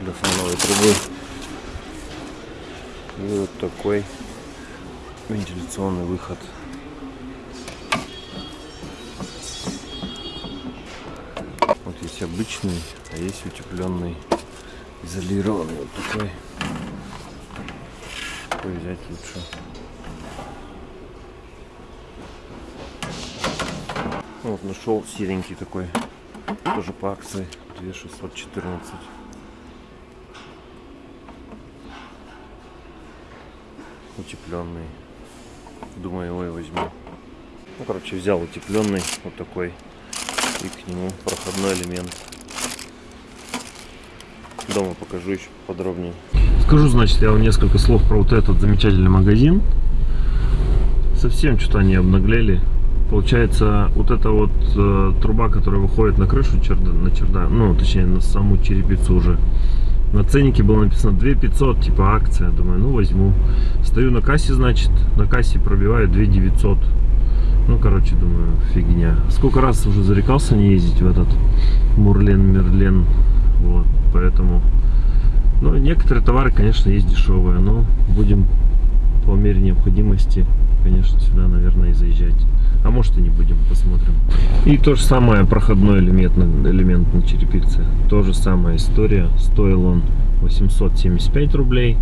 для фановой трубы. И вот такой вентиляционный выход. Вот есть обычный, а есть утепленный, изолированный вот такой. Какой взять лучше? Вот нашел серенький такой, тоже по акции, 2614. Утепленный. Думаю, его и возьму. Ну, короче, взял утепленный, вот такой, и к нему проходной элемент. Дома покажу еще подробнее. Скажу, значит, я вам несколько слов про вот этот замечательный магазин. Совсем что-то они обнаглели. Получается, вот эта вот э, труба, которая выходит на крышу черда, на чердак, ну, точнее, на саму черепицу уже. На ценнике было написано 2500, типа акция. Думаю, ну возьму. Стою на кассе, значит, на кассе пробиваю 2900. Ну, короче, думаю, фигня. Сколько раз уже зарекался не ездить в этот Мурлен-Мерлен. Вот, поэтому... Ну, некоторые товары, конечно, есть дешевые, но будем по мере необходимости, конечно, сюда, наверное, и заезжать. А может и не будем, посмотрим. И то же самое проходной элемент, элемент на черепице. То же самая история. Стоил он 875 рублей,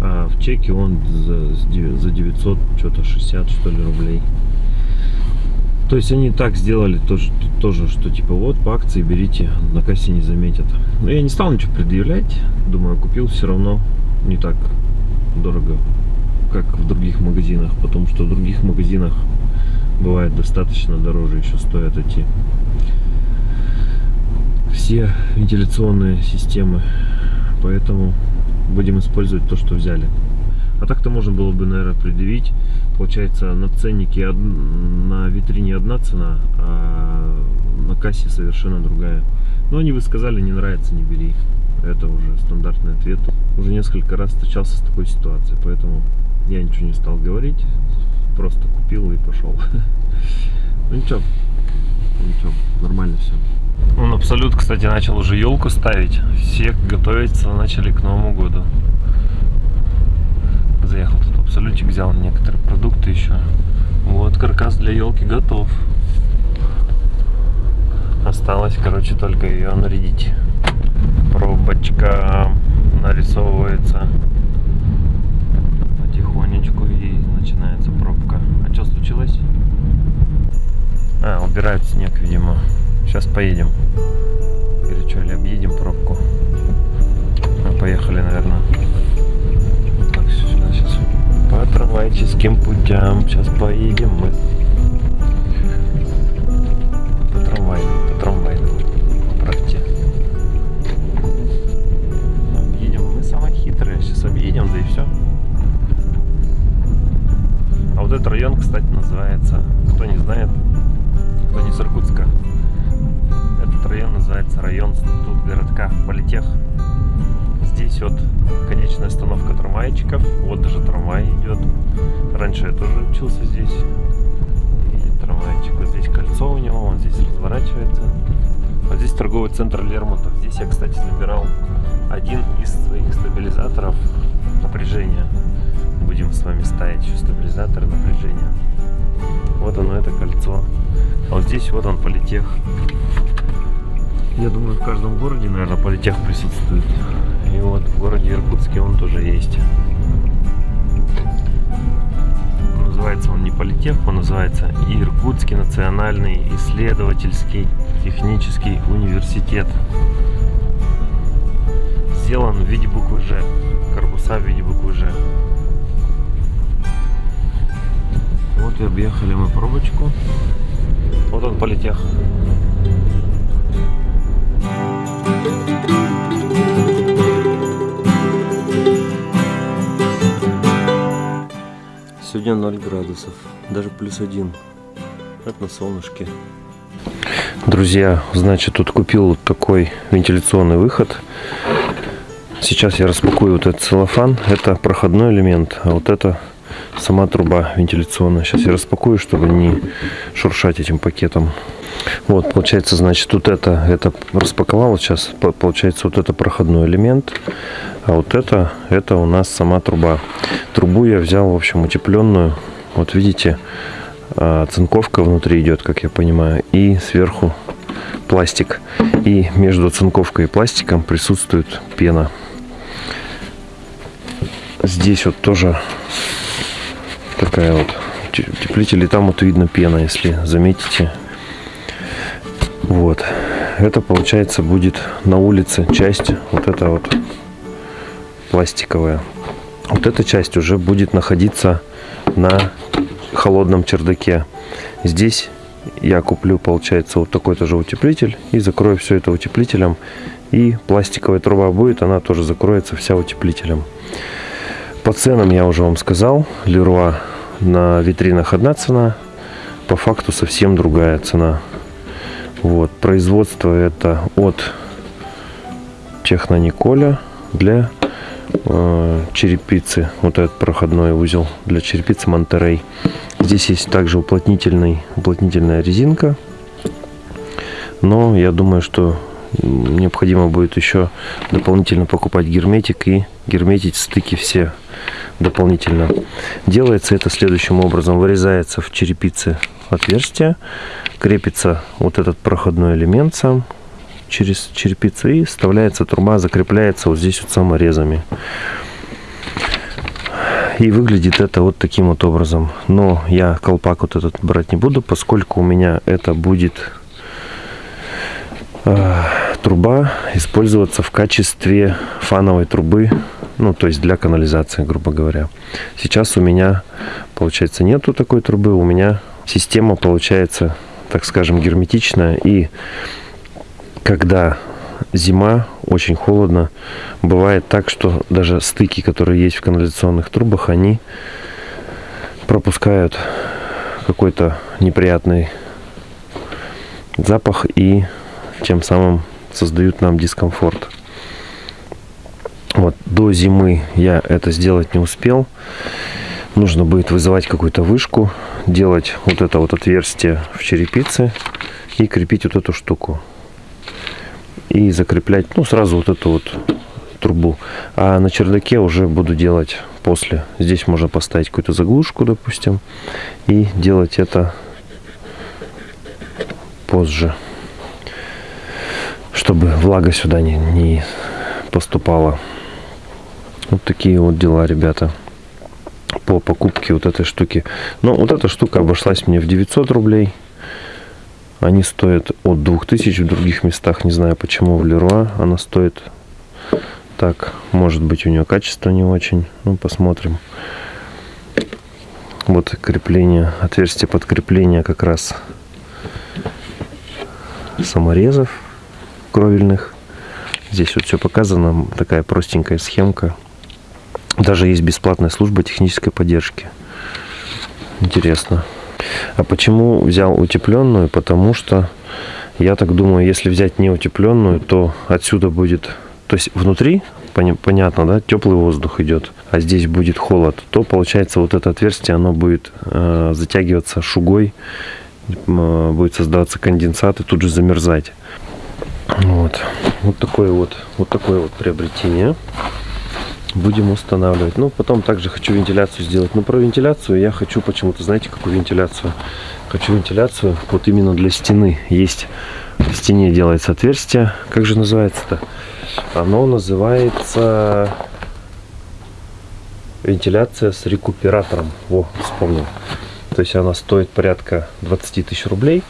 а в чеке он за, за 900, что-то 60 что ли рублей. То есть они так сделали тоже, тоже, что типа вот по акции берите, на кассе не заметят. Но я не стал ничего предъявлять. Думаю, купил все равно не так дорого, как в других магазинах. Потому что в других магазинах бывает достаточно дороже еще стоят эти все вентиляционные системы. Поэтому будем использовать то что взяли. А так-то можно было бы наверное предъявить. Получается на ценнике на витрине одна цена а на кассе совершенно другая. Но они вы сказали не нравится не бери это уже стандартный ответ уже несколько раз встречался с такой ситуацией поэтому я ничего не стал говорить просто купил и пошел. Ну ничего, ничего, нормально все. Он абсолют, кстати, начал уже елку ставить. Все готовятся, начали к Новому году. Заехал тут абсолютик, взял некоторые продукты еще. Вот каркас для елки готов. Осталось, короче, только ее нарядить. Пробочка нарисовывается потихонечку и начинается пробка. А что случилось? А, убирают снег, видимо. Сейчас поедем. Или что, или объедем пробку. Мы а, поехали, наверное. Так, сюда сейчас. По трамвайческим путям. Сейчас поедем мы. Этот район, кстати, называется, кто не знает, кто не с Иркутска, этот район называется район тут городка Политех. Здесь вот конечная остановка трамвайчиков, вот даже трамвай идет. Раньше я тоже учился здесь. И трамвайчик, вот здесь кольцо у него, он здесь разворачивается. Вот здесь торговый центр Лермонтов. Здесь я, кстати, забирал один из своих стабилизаторов напряжения будем с вами ставить стабилизатор напряжения. Вот оно, это кольцо. А вот здесь вот он политех. Я думаю, в каждом городе, наверное, политех присутствует. И вот в городе Иркутске он тоже есть. Называется он не политех, он называется Иркутский национальный исследовательский технический университет. Сделан в виде буквы Ж. Корпуса в виде буквы Ж. Вот и объехали мы пробочку. Вот он политех. Сегодня 0 градусов, даже плюс один. Это на солнышке. Друзья, значит, тут купил вот такой вентиляционный выход. Сейчас я распакую вот этот целлофан. Это проходной элемент, а вот это сама труба вентиляционная. Сейчас я распакую, чтобы не шуршать этим пакетом. Вот, получается, значит, вот это, это распаковал сейчас, получается, вот это проходной элемент, а вот это, это у нас сама труба. Трубу я взял, в общем, утепленную, вот видите, а, цинковка внутри идет, как я понимаю, и сверху пластик. И между цинковкой и пластиком присутствует пена. Здесь вот тоже такая вот утеплитель, и там вот видно пена, если заметите. Вот. Это получается будет на улице часть, вот эта вот пластиковая. Вот эта часть уже будет находиться на холодном чердаке. Здесь я куплю, получается, вот такой тоже утеплитель и закрою все это утеплителем. И пластиковая труба будет, она тоже закроется вся утеплителем. По ценам я уже вам сказал. Леруа на витринах одна цена, по факту совсем другая цена. Вот, производство это от Технониколя для э, черепицы. Вот этот проходной узел для черепицы Монтерей. Здесь есть также уплотнительный, уплотнительная резинка. Но я думаю, что необходимо будет еще дополнительно покупать герметик и герметить стыки все дополнительно. Делается это следующим образом. Вырезается в черепице отверстие, крепится вот этот проходной элемент сам через черепицу и вставляется труба, закрепляется вот здесь вот саморезами. И выглядит это вот таким вот образом. Но я колпак вот этот брать не буду, поскольку у меня это будет э, труба использоваться в качестве фановой трубы, ну то есть для канализации, грубо говоря. Сейчас у меня, получается, нету такой трубы, у меня система получается, так скажем, герметичная. И когда зима, очень холодно, бывает так, что даже стыки, которые есть в канализационных трубах, они пропускают какой-то неприятный запах и тем самым создают нам дискомфорт. Вот до зимы я это сделать не успел. Нужно будет вызывать какую-то вышку, делать вот это вот отверстие в черепице и крепить вот эту штуку. И закреплять, ну, сразу вот эту вот трубу. А на чердаке уже буду делать после. Здесь можно поставить какую-то заглушку, допустим, и делать это позже, чтобы влага сюда не, не поступала. Вот такие вот дела, ребята по покупке вот этой штуки. Но вот эта штука обошлась мне в 900 рублей. Они стоят от 2000 в других местах. Не знаю почему в Леруа она стоит так. Может быть у нее качество не очень. Ну посмотрим. Вот крепление, отверстие под крепление как раз саморезов кровельных. Здесь вот все показано. Такая простенькая схемка. Даже есть бесплатная служба технической поддержки. Интересно. А почему взял утепленную? Потому что я так думаю, если взять не утепленную, то отсюда будет... То есть внутри, понятно, да, теплый воздух идет, а здесь будет холод, то получается вот это отверстие, оно будет э, затягиваться шугой, э, будет создаваться конденсат и тут же замерзать. Вот. Вот такое вот, вот такое вот приобретение будем устанавливать. Ну, потом также хочу вентиляцию сделать. Но про вентиляцию я хочу почему-то, знаете, какую вентиляцию? Хочу вентиляцию вот именно для стены. Есть в стене делается отверстие. Как же называется-то? Оно называется вентиляция с рекуператором. Во, вспомнил. То есть она стоит порядка 20 тысяч рублей.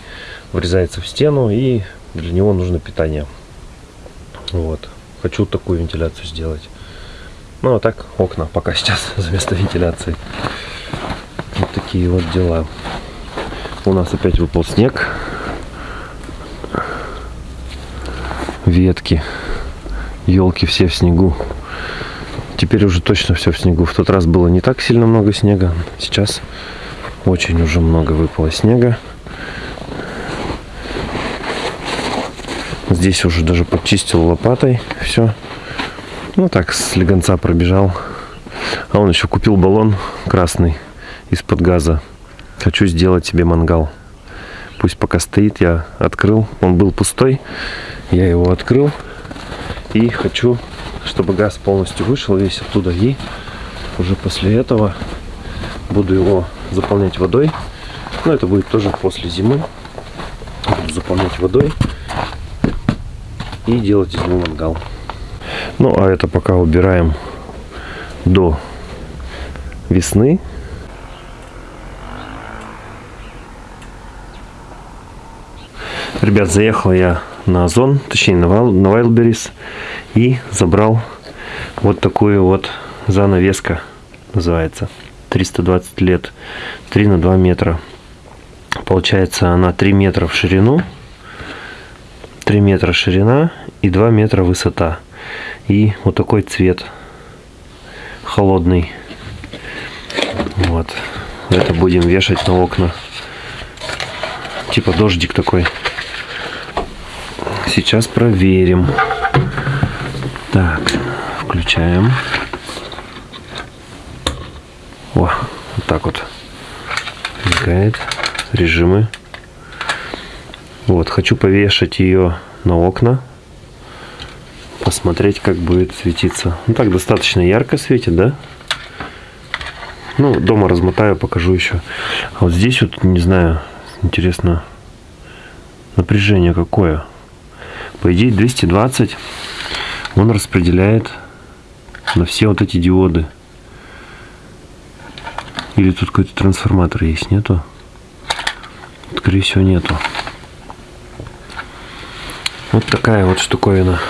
Врезается в стену и для него нужно питание. Вот. Хочу такую вентиляцию сделать. Ну, а так окна пока сейчас за место вентиляции. Вот такие вот дела. У нас опять выпал снег. Ветки. Елки все в снегу. Теперь уже точно все в снегу. В тот раз было не так сильно много снега. Сейчас очень уже много выпало снега. Здесь уже даже подчистил лопатой все. Ну так, с легонца пробежал. А он еще купил баллон красный. из-под газа. Хочу сделать себе мангал. Пусть пока стоит, я открыл. Он был пустой. Я его открыл. И хочу, чтобы газ полностью вышел весь оттуда. И уже после этого буду его заполнять водой. Но это будет тоже после зимы. Буду заполнять водой и делать из него мангал. Ну, а это пока убираем до весны. Ребят, заехал я на Озон, точнее на, Вайл, на Wildberries и забрал вот такую вот занавеска, называется. 320 лет, 3 на 2 метра. Получается она 3 метра в ширину, 3 метра ширина и 2 метра высота. И вот такой цвет холодный. Вот. Это будем вешать на окна. Типа дождик такой. Сейчас проверим. Так, включаем. О, вот так вот мигает режимы. Вот, хочу повешать ее на окна. Посмотреть, как будет светиться. Ну так, достаточно ярко светит, да? Ну, дома размотаю, покажу еще. А вот здесь вот, не знаю, интересно, напряжение какое. По идее 220 он распределяет на все вот эти диоды. Или тут какой-то трансформатор есть, нету? Скорее всего нету. Вот такая вот штуковина.